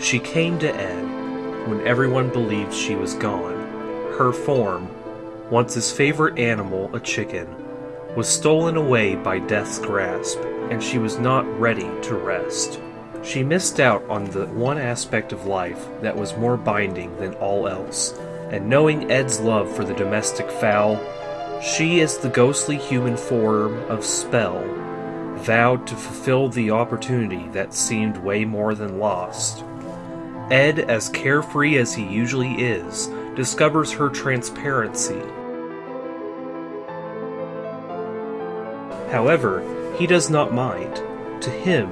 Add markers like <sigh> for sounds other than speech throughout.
She came to Ed when everyone believed she was gone. Her form, once his favorite animal, a chicken, was stolen away by death's grasp, and she was not ready to rest. She missed out on the one aspect of life that was more binding than all else, and knowing Ed's love for the domestic fowl, she, is the ghostly human form of Spell, vowed to fulfill the opportunity that seemed way more than lost. Ed, as carefree as he usually is, discovers her transparency. However, he does not mind. To him,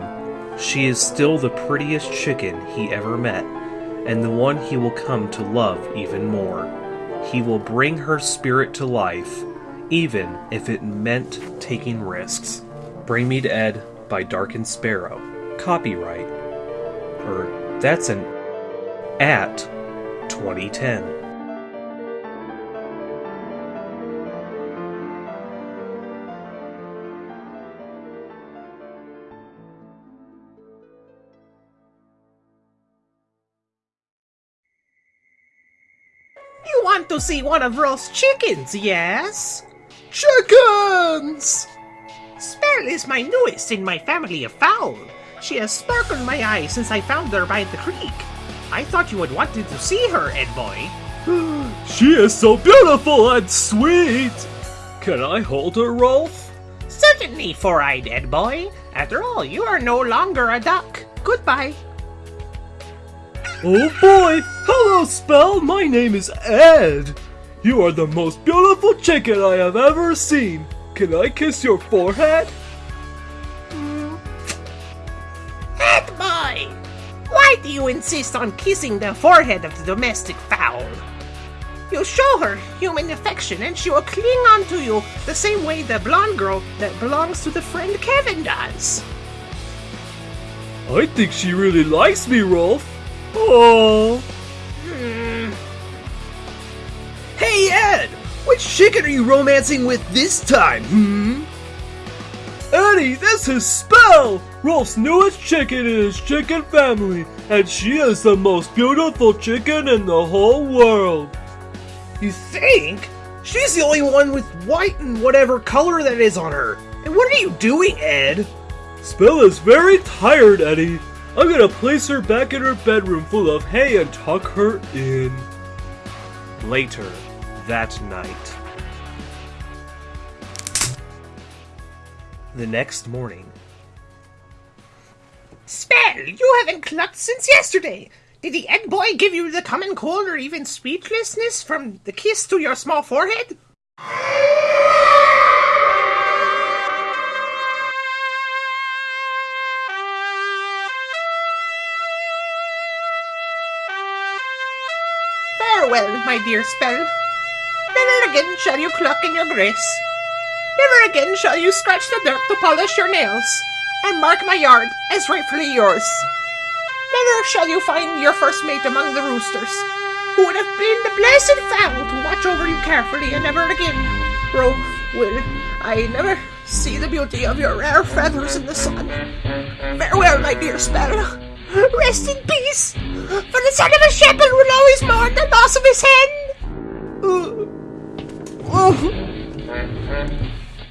she is still the prettiest chicken he ever met, and the one he will come to love even more. He will bring her spirit to life, even if it meant taking risks. Bring Me to Ed by Dark and Sparrow. Copyright. Or that's an at 2010. You want to see one of Rolf's chickens, yes? Chickens! Spell is my newest in my family of fowl. She has sparkled my eyes since I found her by the creek. I thought you would wanted to see her, Ed boy. <gasps> She is so beautiful and sweet! Can I hold her, Rolf? Certainly, four-eyed Ed boy. After all, you are no longer a duck. Goodbye. Oh boy! Hello, Spell! My name is Ed! You are the most beautiful chicken I have ever seen! Can I kiss your forehead? Ed boy! Why do you insist on kissing the forehead of the domestic fowl? You show her human affection and she will cling on to you the same way the blonde girl that belongs to the friend Kevin does. I think she really likes me, Rolf. Oh. Which chicken are you romancing with this time, hmm? Eddy, this is Spell! Rolf's newest chicken is chicken family, and she is the most beautiful chicken in the whole world. You think? She's the only one with white and whatever color that is on her. And what are you doing, Ed? Spell is very tired, Eddy. I'm gonna place her back in her bedroom full of hay and tuck her in. Later that night. The next morning, Spell, you haven't clucked since yesterday. Did the Ed boy give you the common cold or even speechlessness from the kiss to your small forehead? Farewell, my dear Spell. Never again shall you cluck in your grace. Never again shall you scratch the dirt to polish your nails, and mark my yard as rightfully yours. Never shall you find your first mate among the roosters, who would have been the blessed fowl to watch over you carefully, and never again, Rolf, will I never see the beauty of your rare feathers in the sun. Farewell, my dear sparrow. Rest in peace, for the son of a shepherd will always mourn the loss of his hen.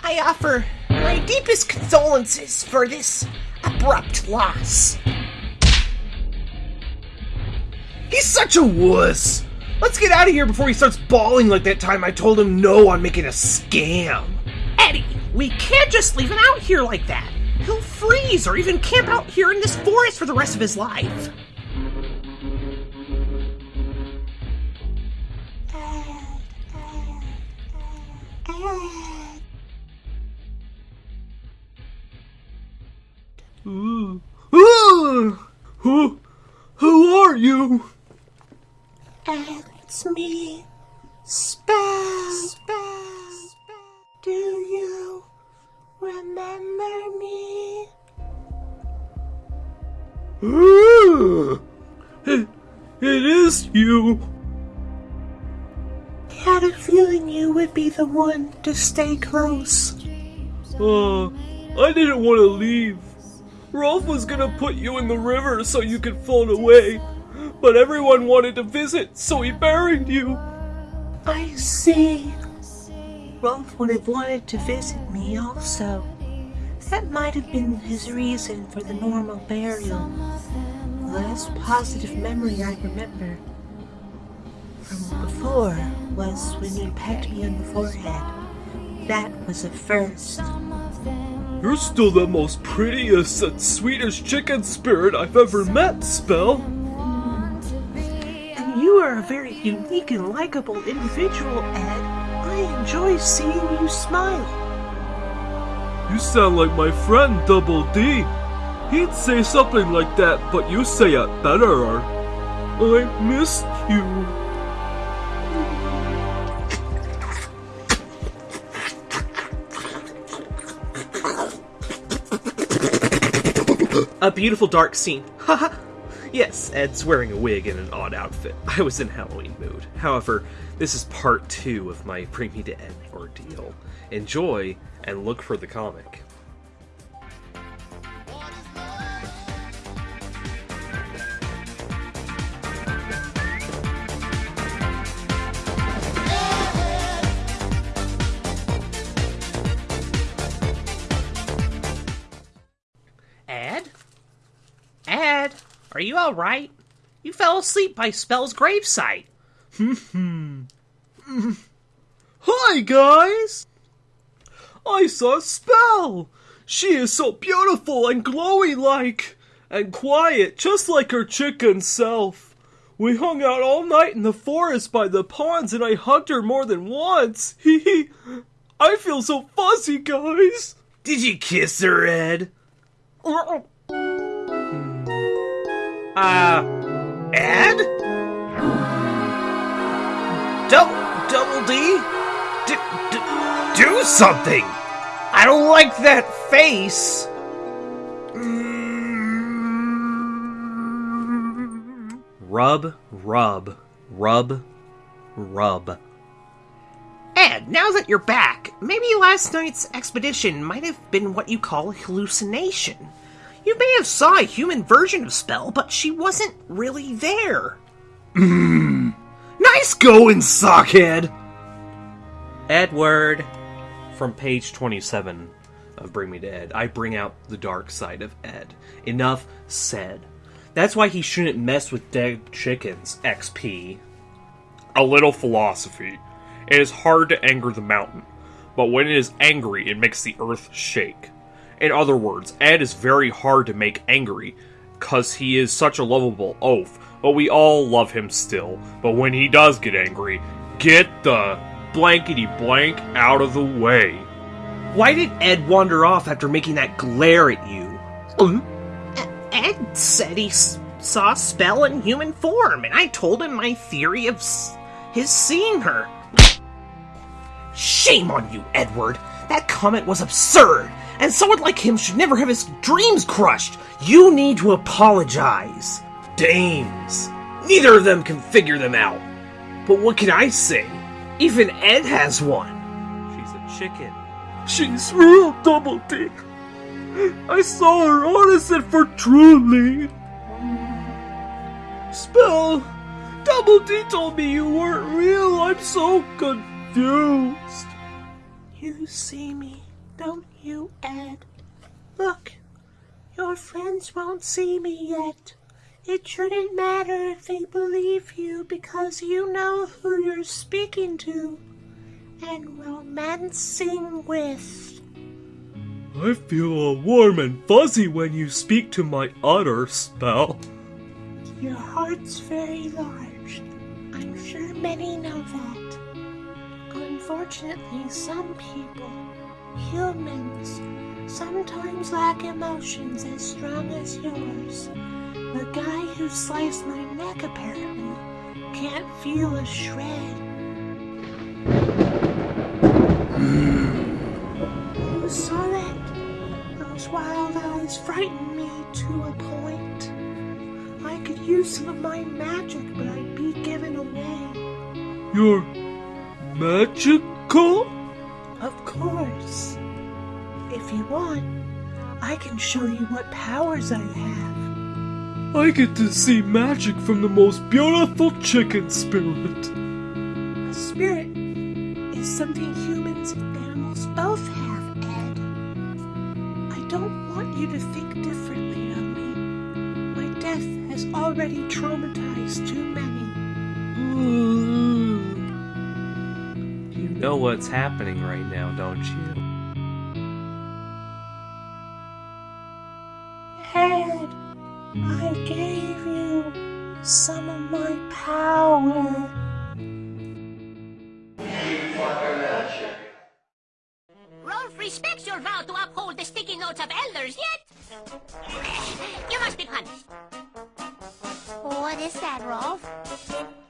I offer my deepest condolences for this abrupt loss. He's such a wuss. Let's get out of here before he starts bawling like that time I told him no on making a scam. Eddy, we can't just leave him out here like that. He'll freeze or even camp out here in this forest for the rest of his life. It's me, Spell. Spell. Do you remember me? Ooh. It, it is you. I had a feeling you would be the one to stay close. Uh, I didn't want to leave. Rolf was gonna put you in the river so you could float away, but everyone wanted to visit, so he buried you. I see. Rolf would have wanted to visit me also. That might have been his reason for the normal burial. The last positive memory I remember from before was when you pecked me on the forehead. That was a first. You're still the most prettiest and sweetest chicken spirit I've ever met, Spell. And you are a very unique and likable individual, Ed. I enjoy seeing you smile. You sound like my friend Double D. He'd say something like that, but you say it better. I missed you. A beautiful dark scene. Haha. <laughs> yes, Ed's wearing a wig and an odd outfit. I was in Halloween mood. However, this is part two of my Bring Me to Ed ordeal. Enjoy and look for the comic. Ed, are you alright? You fell asleep by Spell's gravesite. <laughs> Hi, guys! I saw Spell! She is so beautiful and glowy like, and quiet, just like her chicken self. We hung out all night in the forest by the ponds, and I hugged her more than once. <laughs> Hee hee. I feel so fuzzy, guys. Did you kiss her, Ed? <laughs> Uh, Ed? Double, double D? D- d- do something! I don't like that face! Rub, rub, rub, rub. Ed, now that you're back, maybe last night's expedition might have been what you call hallucination. You may have saw a human version of Spell, but she wasn't really there. Hmm. Nice going, sockhead! Edward. From page 27 of Bring Me to Ed, I bring out the dark side of Ed. Enough said. That's why he shouldn't mess with dead chickens, XP. A little philosophy. It is hard to anger the mountain, but when it is angry, it makes the earth shake. In other words, Ed is very hard to make angry, cause he is such a lovable oaf, but we all love him still. But when he does get angry, get the blankety blank out of the way. Why did Ed wander off after making that glare at you? Ed said he s- saw Spell in human form, and I told him my theory of s- his seeing her. Shame on you, Edward! That comment was absurd, and someone like him should never have his dreams crushed. You need to apologize. Dames. Neither of them can figure them out. But what can I say? Even Ed has one. She's a chicken. She's real Double D. I saw her honest and for truly. Spell, Double D told me you weren't real. I'm so confused. You see me, don't you, Ed? Look, your friends won't see me yet. It shouldn't matter if they believe you because you know who you're speaking to and romancing with. I feel all warm and fuzzy when you speak to my utter spell. Your heart's very large. I'm sure many know that. Unfortunately, some people, humans, sometimes lack emotions as strong as yours. The guy who sliced my neck apparently can't feel a shred. You saw that? Those wild eyes frightened me to a point. I could use some of my magic, but I'd be given away. You're magical? Of course. If you want, I can show you what powers I have. I get to see magic from the most beautiful chicken spirit. A spirit is something humans and animals both have, Ed. I don't want you to think differently of me. My death has already traumatized too many. Uh, You know what's happening right now, don't you? Ed, I gave you some of my power. Rolf respects your vow to uphold the sticky notes of elders, yet you must be punished. What is that, Rolf?